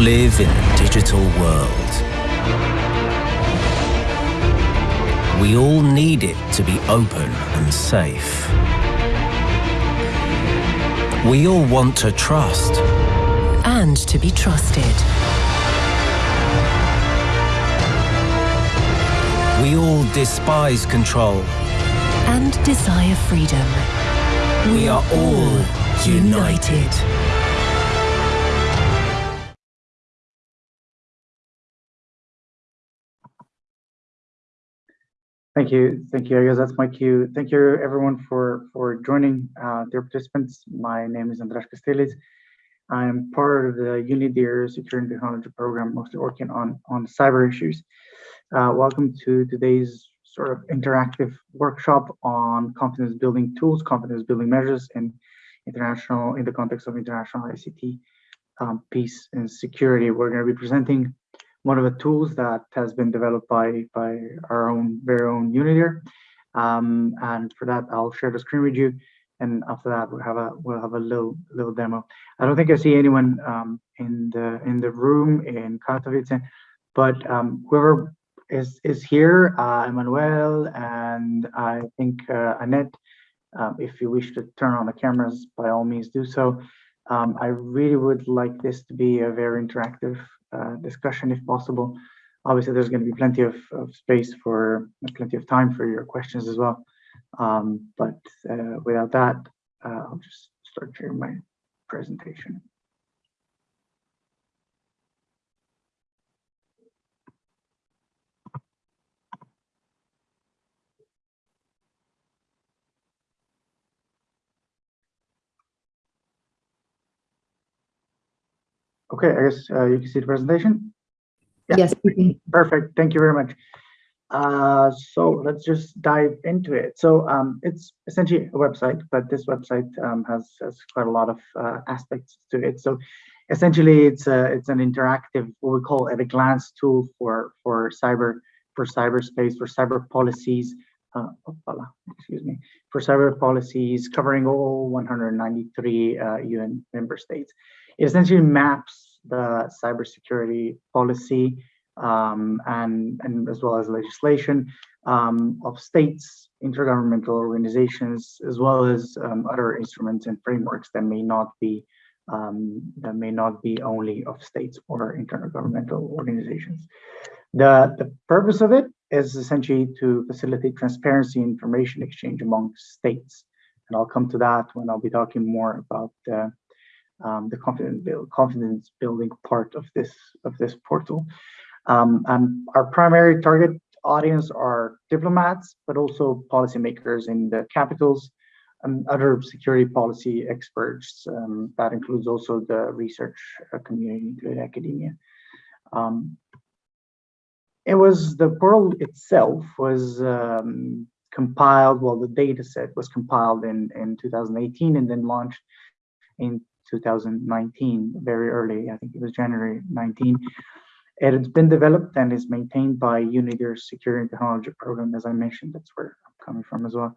live in a digital world. We all need it to be open and safe. We all want to trust. And to be trusted. We all despise control. And desire freedom. We are all united. Thank you. Thank you. I guess that's my cue. Thank you everyone for, for joining, uh, dear participants. My name is Andraz Kastelic. I'm part of the UNIDIR Security and Technology Program, mostly working on, on cyber issues. Uh, welcome to today's sort of interactive workshop on confidence building tools, confidence building measures in international, in the context of international ICT um, peace and security. We're going to be presenting one of the tools that has been developed by by our own very own UNIDIR. Um, and for that, I'll share the screen with you. And after that, we'll have a we'll have a little little demo. I don't think I see anyone um, in the in the room in Katowice, but um, whoever is is here, uh, Emmanuel, and I think uh, Annette. Um, if you wish to turn on the cameras, by all means do so. Um, I really would like this to be a very interactive discussion if possible. Obviously, there's going to be plenty of, of space for plenty of time for your questions as well. Um, but uh, without that, uh, I'll just start sharing my presentation. Okay, I guess uh, you can see the presentation. Yeah. Yes. Perfect. Thank you very much. Uh, so let's just dive into it. So um, it's essentially a website, but this website um, has, has quite a lot of uh, aspects to it. So essentially, it's a it's an interactive what we call at a glance tool for for cyber for cyberspace for cyber policies. Uh, excuse me for cyber policies covering all 193 UN uh, member states. It essentially maps the cybersecurity policy um, and, and as well as legislation um, of states, intergovernmental organizations, as well as um, other instruments and frameworks that may not be um, that may not be only of states or intergovernmental organizations. The, the purpose of it is essentially to facilitate transparency information exchange among states. And I'll come to that when I'll be talking more about uh, um, the confidence build confidence building part of this of this portal. Um, and our primary target audience are diplomats, but also policymakers in the capitals and other security policy experts. Um, that includes also the research uh, community, including academia. Um, it was the portal itself was um, compiled, well, the data set was compiled in, in 2018 and then launched in 2019, very early, I think it was January 19. It has been developed and is maintained by UNIDIR Security and Technology Program, as I mentioned, that's where I'm coming from as well.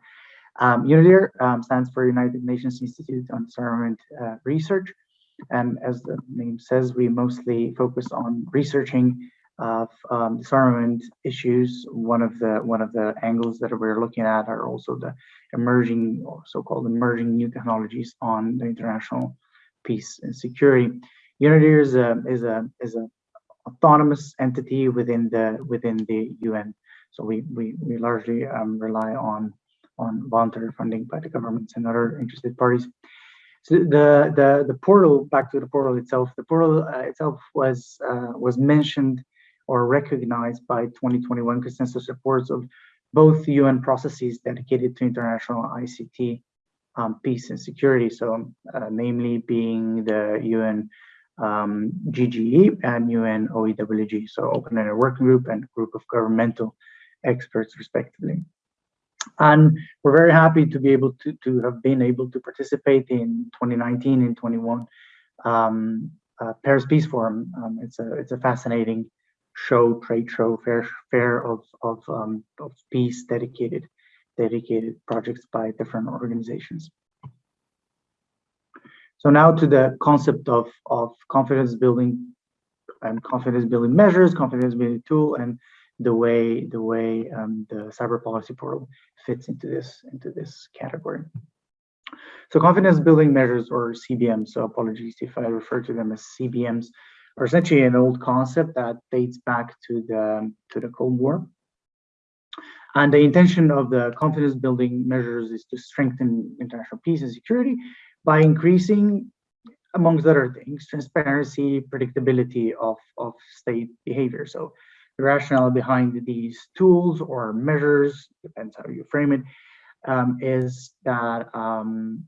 Um, um, stands for United Nations Institute on Disarmament uh, Research. And as the name says, we mostly focus on researching of um, disarmament issues. One of the one of the angles that we're looking at are also the emerging or so-called emerging new technologies on the international peace and security. UNIDIR is a is a is a autonomous entity within the within the UN. So we we we largely um, rely on on voluntary funding by the governments and other interested parties. So the the the portal back to the portal itself. The portal uh, itself was uh, was mentioned or recognized by 2021 consensus reports of both UN processes dedicated to international ICT um, peace and security. So, uh, namely being the UN um, GGE and UN OEWG, so Open-ended Working Group and Group of Governmental Experts, respectively. And we're very happy to be able to, to have been able to participate in 2019 and 21 um, uh, Paris Peace Forum. Um, it's a it's a fascinating show, trade show, fair fair of of, um, of peace dedicated dedicated projects by different organizations. So now to the concept of, of confidence building and confidence building measures, confidence building tool, and the way the way um, the cyber policy portal fits into this into this category. So confidence building measures or CBMs, so apologies if I refer to them as CBMs, are essentially an old concept that dates back to the to the Cold War. And the intention of the confidence building measures is to strengthen international peace and security by increasing, amongst other things, transparency, predictability of, of state behavior. So the rationale behind these tools or measures, depends how you frame it, um, is that um,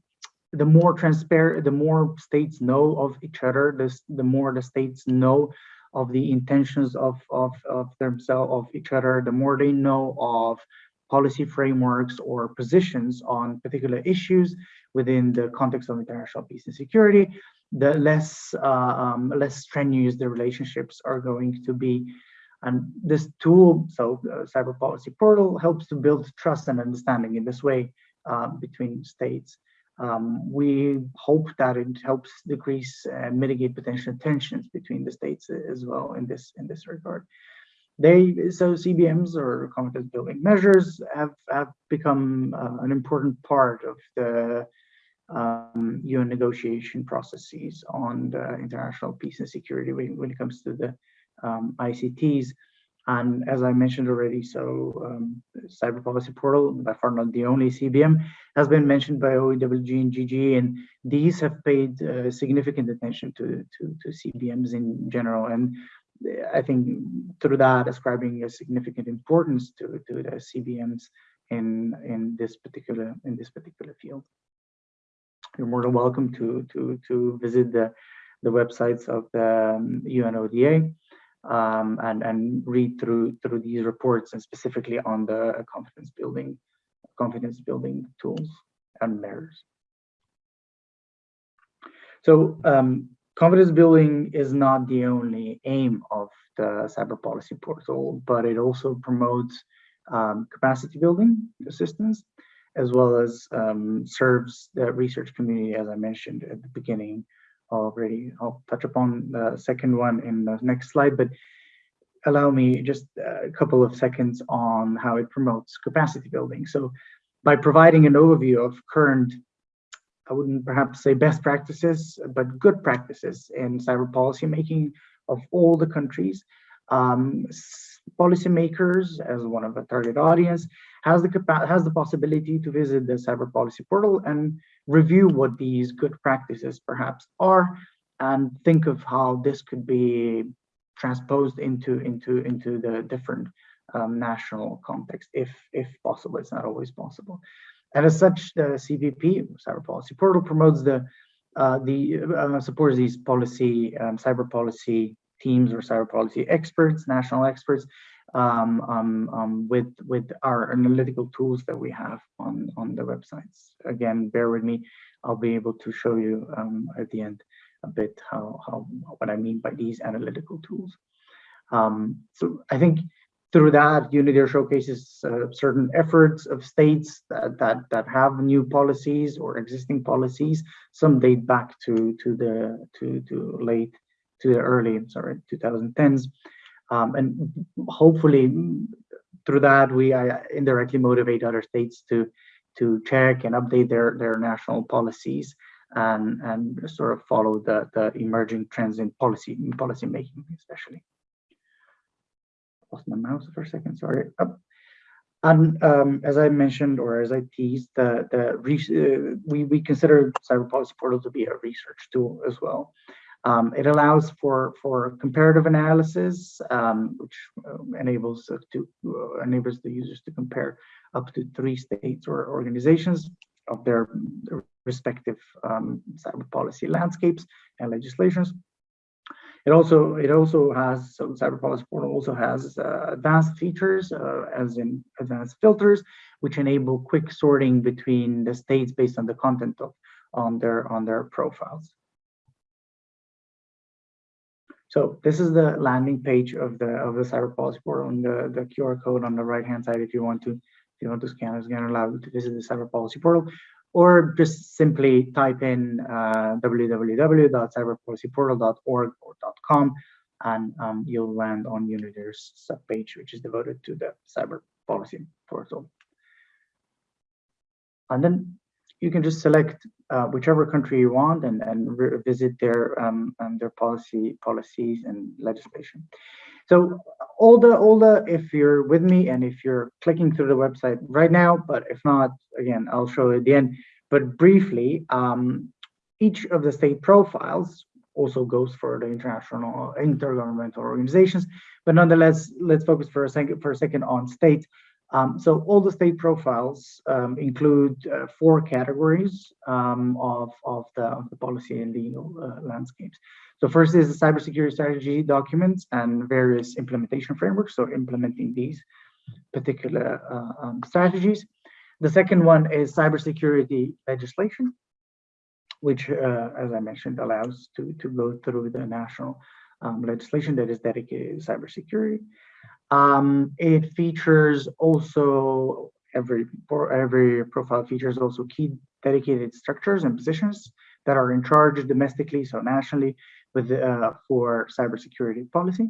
the more transparent, the more states know of each other, the, the more the states know of the intentions of, of, of themselves, of each other, the more they know of policy frameworks or positions on particular issues within the context of international peace and security, the less uh, um, less strenuous the relationships are going to be. And this tool, so uh, Cyber Policy Portal, helps to build trust and understanding in this way uh, between states. Um, we hope that it helps decrease and mitigate potential tensions between the states as well in this in this regard. They so CBMs or confidence building measures have have become uh, an important part of the um, UN negotiation processes on the international peace and security when, when it comes to the um, ICTs. And as I mentioned already, so um, Cyber Policy Portal, by far not the only CBM, has been mentioned by OEWG and GG, and these have paid uh, significant attention to, to, to CBMs in general. And I think through that, ascribing a significant importance to, to the CBMs in, in this particular in this particular field. You're more than welcome to to to visit the the websites of the um, UNODA um, and and read through through these reports and specifically on the confidence building confidence building tools and measures. So um, confidence building is not the only aim of the cyber policy portal, but it also promotes um, capacity building assistance as well as um, serves the research community, as I mentioned at the beginning, already. I'll touch upon the second one in the next slide, but allow me just a couple of seconds on how it promotes capacity building. So by providing an overview of current, I wouldn't perhaps say best practices, but good practices in cyber policy making of all the countries, um, policymakers as one of the target audience has the has the possibility to visit the cyber policy portal and review what these good practices perhaps are and think of how this could be transposed into into into the different um, national context if if possible. It's not always possible. And as such the CPP cyber policy portal promotes the uh, the uh, supports these policy um, cyber policy teams or cyber policy experts national experts with with our analytical tools that we have on on the websites. Again, bear with me. I'll be able to show you um, at the end a bit how how what I mean by these analytical tools. Um, so I think through that, UNODA showcases uh, certain efforts of states that, that that have new policies or existing policies. Some date back to to the to to late to the early sorry 2010s um, and hopefully through that we uh, indirectly motivate other states to to check and update their their national policies and and sort of follow the the emerging trends in policy in policy making especially lost my mouse for a second sorry Up. and um, as I mentioned, or as I teased, the the uh, we we consider Cyber Policy Portal to be a research tool as well. Um, it allows for for comparative analysis, um, which uh, enables to uh, enables the users to compare up to three states or organizations of their, respective um, cyber policy landscapes and legislations. It also it also has so Cyber Policy Portal also has uh, advanced features, uh, as in advanced filters, which enable quick sorting between the states based on the content of on their on their profiles. So this is the landing page of the of the cyber policy portal and the, the QR code on the right hand side if you want to if you want to scan it's going to allow you to visit the cyber policy portal or just simply type in uh, www.cyberpolicyportal.org or .com and um, you'll land on Unidir's subpage, which is devoted to the cyber policy portal. And then you can just select uh, whichever country you want and, and visit their um, um, their policy policies and legislation. So all the all the if you're with me and if you're clicking through the website right now, but if not, again, I'll show at the end. But briefly, um, each of the state profiles also goes for the international intergovernmental organizations. But nonetheless, let's focus for a second for a second on states. Um, so all the state profiles um, include uh, four categories um, of, of, the, of the policy and legal uh, landscapes. So first is the cybersecurity strategy documents and various implementation frameworks, so implementing these particular uh, um, strategies. The second one is cybersecurity legislation, which, uh, as I mentioned, allows to, to go through the national um, legislation that is dedicated to cybersecurity. Um, it features also every for every profile features also key dedicated structures and positions that are in charge domestically, so nationally, with uh, for cybersecurity policy,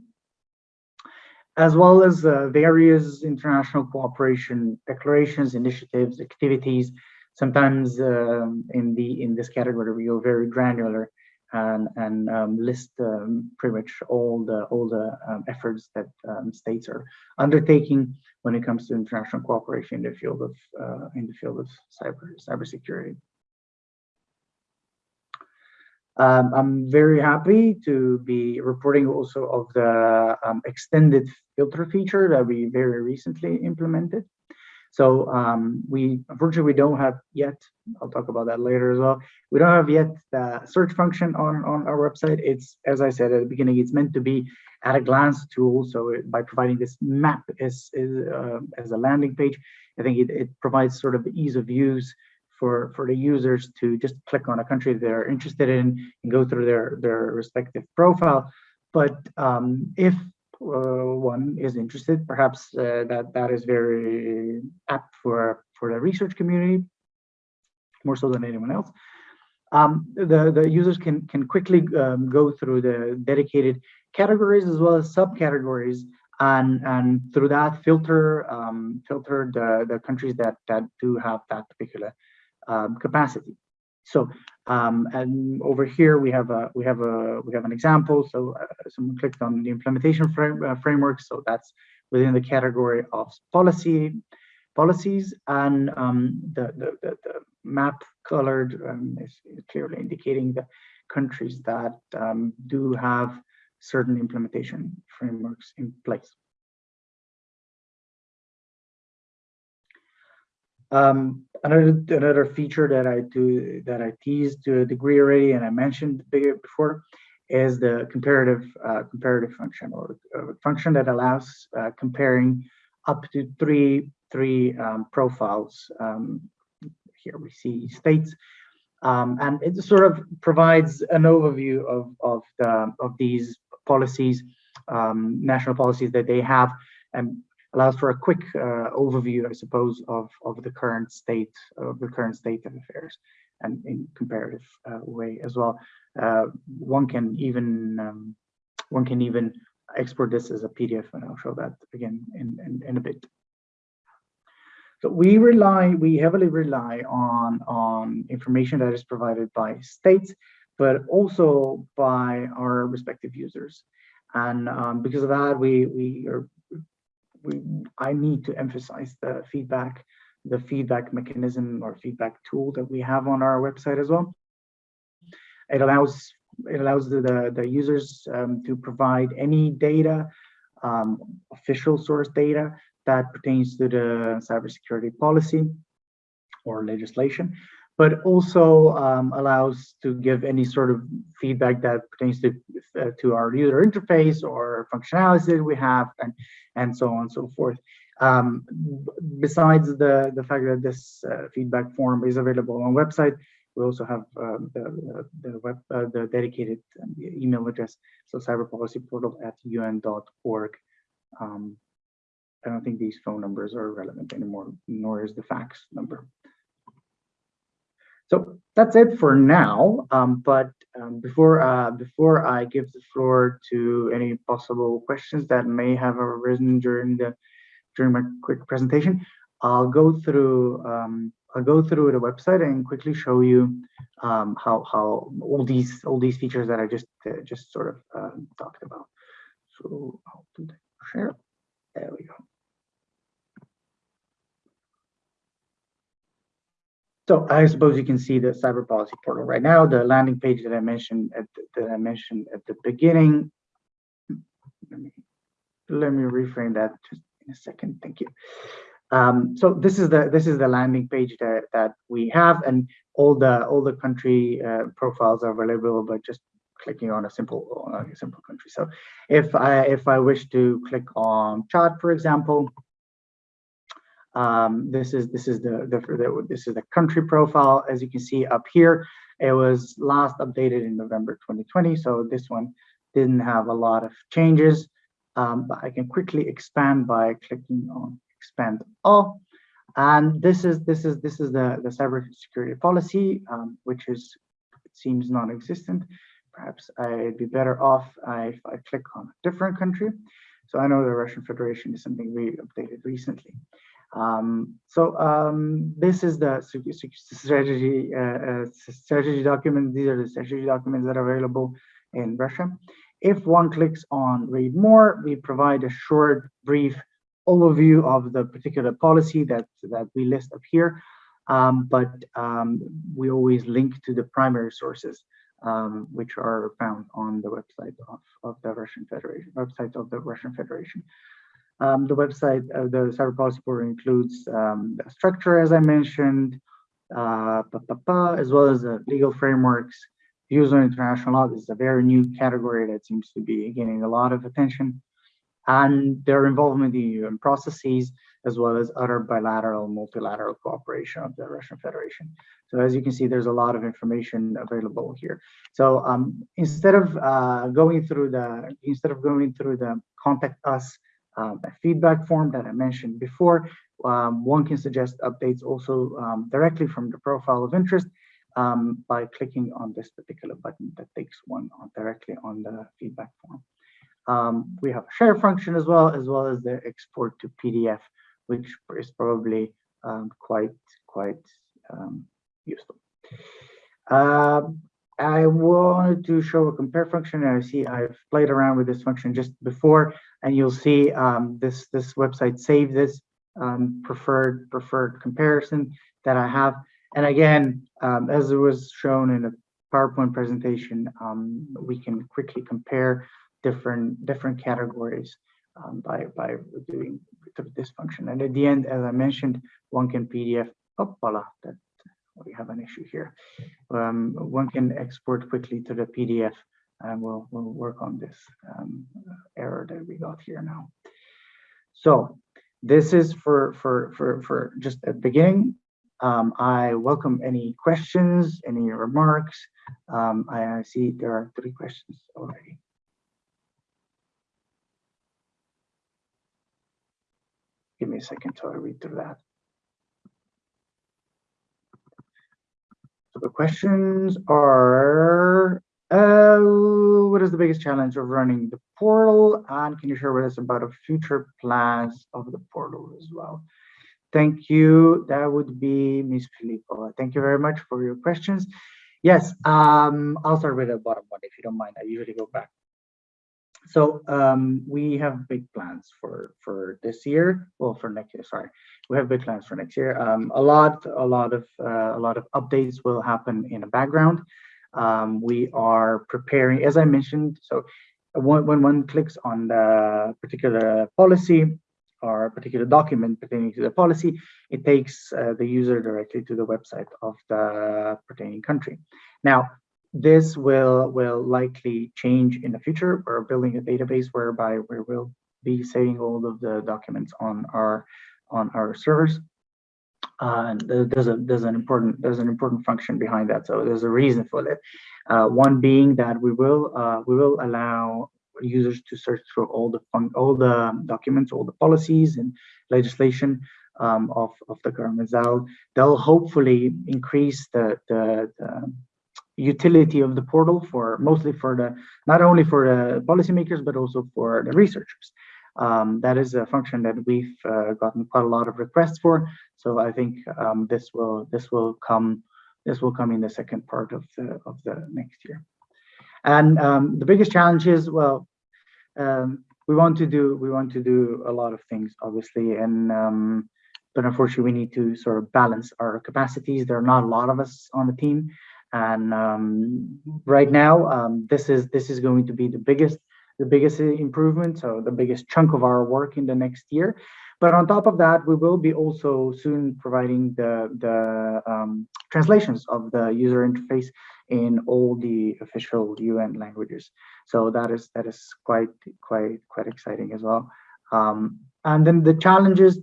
as well as uh, various international cooperation declarations, initiatives, activities. Sometimes um, in the in this category we go very granular and, and um, list um, pretty much all the all the um, efforts that um, states are undertaking when it comes to international cooperation in the field of uh, in the field of cyber cybersecurity. Um, I'm very happy to be reporting also of the um, extended filter feature that we very recently implemented. So um, we unfortunately we don't have yet. I'll talk about that later as well. We don't have yet the search function on on our website. It's as I said at the beginning, it's meant to be at a glance tool. So it, by providing this map as as, uh, as a landing page, I think it, it provides sort of ease of use for for the users to just click on a country they're interested in and go through their their respective profile. But um, if one is interested, perhaps uh, that that is very apt for for the research community, more so than anyone else. Um, the the users can can quickly um, go through the dedicated categories as well as subcategories and and through that filter um, filter the the countries that that do have that particular um, capacity. So um, and over here we have a we have a we have an example. So uh, someone clicked on the implementation frame, uh, framework. So that's within the category of policy policies and um, the, the, the, the, map colored um, is, clearly indicating the countries that um, do have certain implementation frameworks in place. Um, another another feature that I do that I teased to a degree already, and I mentioned before, is the comparative uh, comparative function or uh, function that allows uh, comparing up to three three um, profiles. Um, here we see states, um, and it sort of provides an overview of of the of these policies, um, national policies that they have, and allows for a quick uh, overview, I suppose, of, of the current state of the current state of affairs and in comparative uh, way as well. Uh, one can even um, one can even export this as a PDF, and I'll show that again in, in, in a bit. So we rely, we heavily rely on on information that is provided by states, but also by our respective users. And um, because of that, we we are we, I need to emphasize the feedback, the feedback mechanism or feedback tool that we have on our website as well. It allows it allows the, the, the users um, to provide any data, um, official source data that pertains to the cybersecurity policy or legislation, but also um, allows to give any sort of feedback that pertains to uh, to our user interface or functionalities that we have and and so on and so forth. Um, besides the the fact that this uh, feedback form is available on website, we also have uh, the the web uh, the dedicated um, email address, so cyberpolicyportal at un.org. Um, I don't think these phone numbers are relevant anymore, nor is the fax number. So that's it for now. Um, but um, before uh, before I give the floor to any possible questions that may have arisen during the during my quick presentation, I'll go through um, I'll go through the website and quickly show you um, how how all these all these features that I just uh, just sort of um, talked about. So I'll do the share. There we go. So I suppose you can see the cyber policy portal right now. The landing page that I mentioned at the, that I mentioned at the beginning. Let me let me reframe that just in a second. Thank you. Um, so this is the this is the landing page that that we have, and all the all the country uh, profiles are available by just clicking on a simple on a simple country. So if I if I wish to click on Chad, for example, um, this is this is the, the, the this is the country profile. As you can see up here, it was last updated in November 2020. So this one didn't have a lot of changes. Um, but I can quickly expand by clicking on expand all. And this is this is this is the the cybersecurity policy, um, which is seems non-existent. Perhaps I'd be better off if I click on a different country. So I know the Russian Federation is something we updated recently. Um, so um, this is the strategy uh, uh, strategy document. These are the strategy documents that are available in Russia. If one clicks on read more, we provide a short, brief overview of the particular policy that, that we list up here. Um, but um, we always link to the primary sources, um, which are found on the website of, of the Russian Federation, website of the Russian Federation. Um, the website of the cyber policy portal includes um, the structure, as I mentioned, uh, as well as the legal frameworks, views on international law. This is a very new category that seems to be gaining a lot of attention and their involvement in UN processes, as well as other bilateral, multilateral cooperation of the Russian Federation. So as you can see, there's a lot of information available here. So um, instead of uh, going through the, instead of going through the contact us uh, feedback form that I mentioned before, um, one can suggest updates also um, directly from the profile of interest um, by clicking on this particular button that takes one on directly on the feedback form. Um, we have a share function as well, as well as the export to PDF, which is probably um, quite quite um, useful. Um, I wanted to show a compare function, and I see I've played around with this function just before, and you'll see um, this this website save this um, preferred preferred comparison that I have. And again, um, as it was shown in a PowerPoint presentation, we can quickly compare different different categories um, by by doing this function. And at the end, as I mentioned, one can PDF. Oh, voila! That we have an issue here. Um, one can export quickly to the PDF, and we'll we'll work on this um, error that we got here now. So this is for for for for just at the beginning. Um, I welcome any questions, any remarks. Um, I, see there are three questions already. Give me a second till I read through that. So the questions are, uh, what is the biggest challenge of running the portal? And can you share with us about a future plans of the portal as well? Thank you. That would be Ms. Filippo. Thank you very much for your questions. Yes, um, I'll start with the bottom one if you don't mind. I usually go back so um, we have big plans for for this year. Well, for next year, sorry, we have big plans for next year. Um, a lot, a lot of uh, a lot of updates will happen in the background. Um, we are preparing, as I mentioned. So when, when one clicks on the particular policy or a particular document pertaining to the policy, it takes uh, the user directly to the website of the pertaining country. Now, this will will likely change in the future. We're building a database whereby we will be saving all of the documents on our on our servers. Uh, and there's a there's an important there's an important function behind that. So there's a reason for that. Uh, one being that we will uh, we will allow users to search through all the all the documents, all the policies and legislation um, of, of the government. They'll, they'll hopefully increase the, the, the utility of the portal for mostly for the not only for the policymakers but also for the researchers. Um, that is a function that we've uh, gotten quite a lot of requests for. So I think um, this will this will come this will come in the second part of the of the next year. And um, the biggest challenge is well, um, we want to do we want to do a lot of things obviously, and um, but unfortunately we need to sort of balance our capacities. There are not a lot of us on the team, and um, right now um, this is this is going to be the biggest the biggest improvement, so the biggest chunk of our work in the next year. But on top of that, we will be also soon providing the, the um, translations of the user interface in all the official UN languages. So that is that is quite quite quite exciting as well. Um, and then the challenges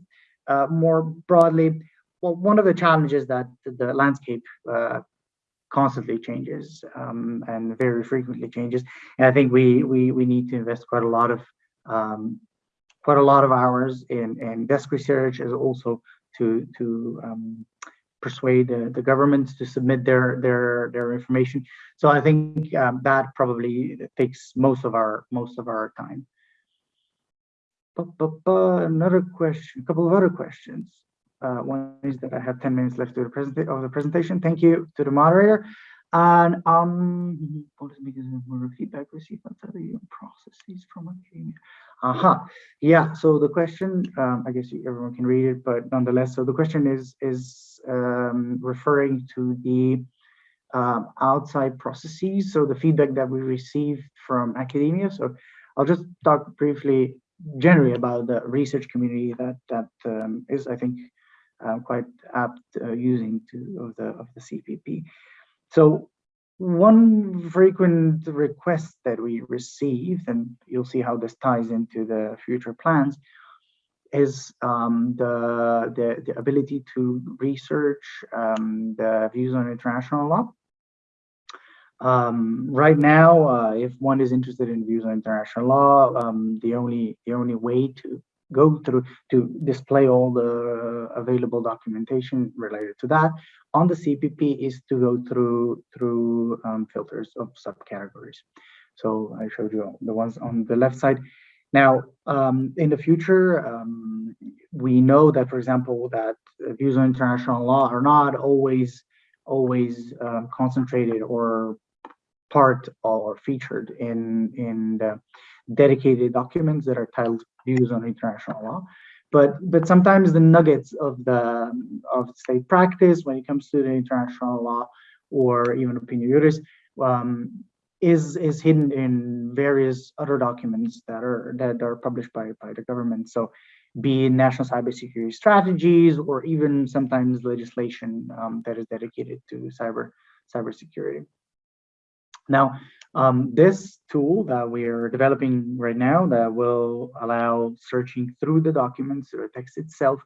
uh, more broadly, well, one of the challenges that the landscape uh, constantly changes um, and very frequently changes. And I think we we we need to invest quite a lot of um, quite a lot of hours in in desk research, as also to to um, persuade the, the governments to submit their their their information. So I think um, that probably takes most of our most of our time. Another question, a couple of other questions. Uh, one is that I have 10 minutes left to the present of the presentation. Thank you to the moderator. And um, what is because more feedback received outside the processes from academia? Aha, uh -huh. yeah. So the question, um, I guess everyone can read it, but nonetheless, so the question is is um, referring to the um, outside processes. So the feedback that we received from academia. So I'll just talk briefly, generally about the research community that that um, is, I think, uh, quite apt uh, using to of the of the CPP. So one frequent request that we received, and you'll see how this ties into the future plans, is um, the, the, the ability to research um, the views on international law. Um, right now, uh, if one is interested in views on international law, um, the only the only way to go through to display all the available documentation related to that on the CPP is to go through through um, filters of subcategories. So I showed you the ones on the left side. Now, um, in the future, um, we know that, for example, that views on international law are not always always um, concentrated or part or featured in in the dedicated documents that are titled views on international law. But but sometimes the nuggets of the of state practice when it comes to the international law or even opinio juris um, is is hidden in various other documents that are that are published by by the government. So be national cybersecurity strategies or even sometimes legislation um, that is dedicated to cyber cybersecurity. Now, um, this tool that we're developing right now that will allow searching through the documents or text itself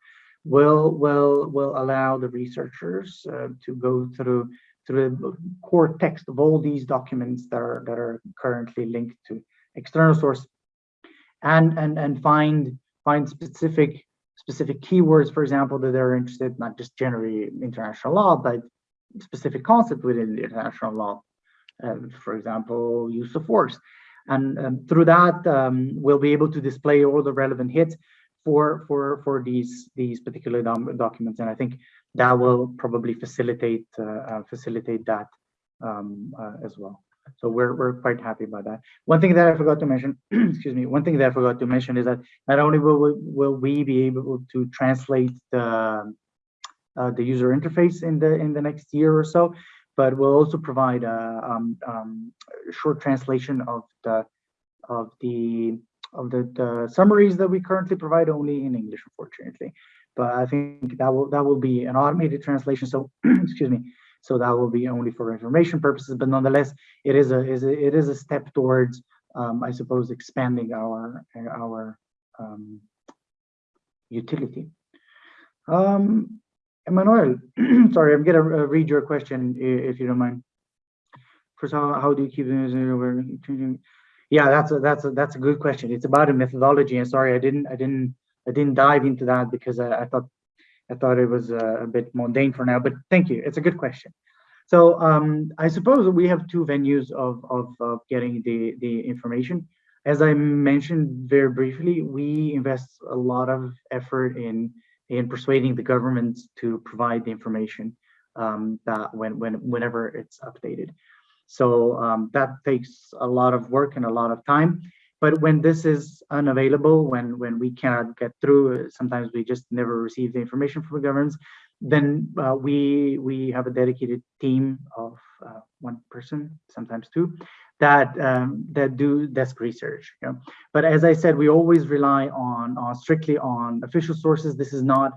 will will will allow the researchers uh, to go through through the core text of all these documents that are that are currently linked to external source and and and find find specific specific keywords for example that they're interested not just generally international law but specific concept within international law for example, use of force. And um, through that, um, we'll be able to display all the relevant hits for for for these these particular documents. And I think that will probably facilitate uh, uh, facilitate that um, uh, as well. So we're we're quite happy about that. One thing that I forgot to mention, excuse me, one thing that I forgot to mention is that not only will we, will we be able to translate the uh, the user interface in the in the next year or so, but we'll also provide a, um, um, short translation of the of the of the, the summaries that we currently provide only in English, unfortunately. But I think that will that will be an automated translation. So excuse me. So that will be only for information purposes, but nonetheless, it is a is a, it is a step towards, um, I suppose, expanding our our um, utility. Um, Emmanuel, sorry, I'm gonna uh, read your question if you don't mind. First, how, how do you keep the news? Yeah, that's a that's a that's a good question. It's about a methodology, and sorry, I didn't I didn't I didn't dive into that because I, I thought I thought it was a, a bit mundane for now, but thank you. It's a good question. So um, I suppose we have two venues of, of, of getting the, the information. As I mentioned very briefly, we invest a lot of effort in, in persuading the governments to provide the information um, that when, when, whenever it's updated. So um, that takes a lot of work and a lot of time. But when this is unavailable, when when we cannot get through, sometimes we just never receive the information from the governments. Then uh, we we have a dedicated team of uh, one person, sometimes two, that um, that do desk research. You know? But as I said, we always rely on on strictly on official sources. This is not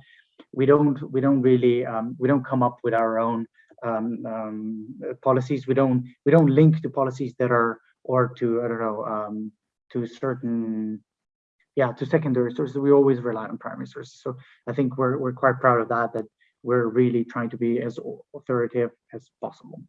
we don't we don't really um, we don't come up with our own um, um, policies. We don't we don't link to policies that are or to I don't know um, to certain yeah to secondary sources. We always rely on primary sources. So I think we're we're quite proud of that. That we're really trying to be as authoritative as possible.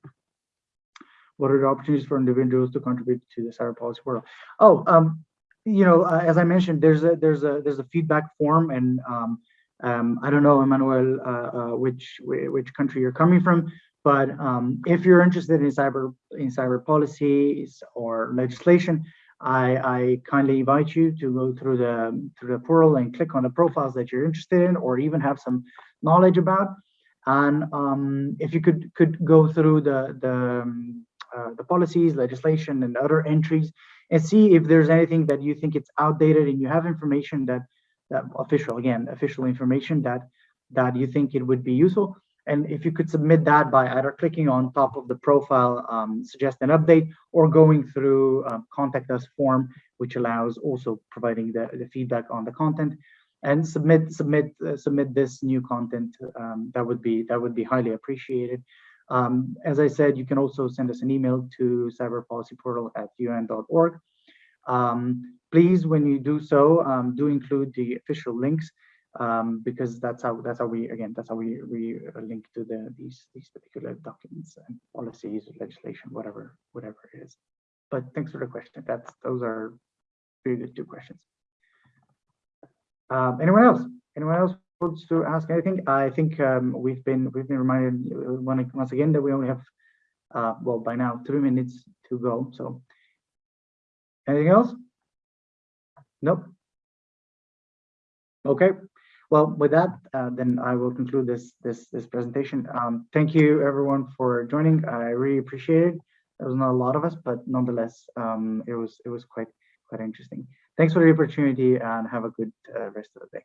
What are the opportunities for individuals to contribute to the cyber policy portal? Oh, um, you know, uh, as I mentioned, there's a there's a there's a feedback form, and um, um, I don't know, Emmanuel, uh, uh, which which country you're coming from, but um, if you're interested in cyber in cyber policies or legislation, I, I kindly invite you to go through the through the portal and click on the profiles that you're interested in, or even have some knowledge about. And um, if you could could go through the the um, uh, the policies, legislation, and other entries, and see if there's anything that you think it's outdated and you have information that that official again official information that that you think it would be useful and if you could submit that by either clicking on top of the profile, um, suggest an update, or going through um, contact us form, which allows also providing the, the feedback on the content and submit submit uh, submit this new content um, that would be that would be highly appreciated. Um, as i said you can also send us an email to cyberpolicyportal at un.org um, please when you do so um, do include the official links um, because that's how that's how we again that's how we we link to the these these particular documents and policies legislation whatever whatever it is. But thanks for the question. That's those are really good two questions um, anyone else anyone else wants to ask anything i think um, we've been we've been reminded once again that we only have uh, well by now three minutes to go so anything else nope okay well, with that, uh, then I will conclude this this this presentation. Um, thank you everyone for joining. I really appreciate it. There was not a lot of us, but nonetheless, um, it was it was quite quite interesting. Thanks for the opportunity and have a good uh, rest of the day.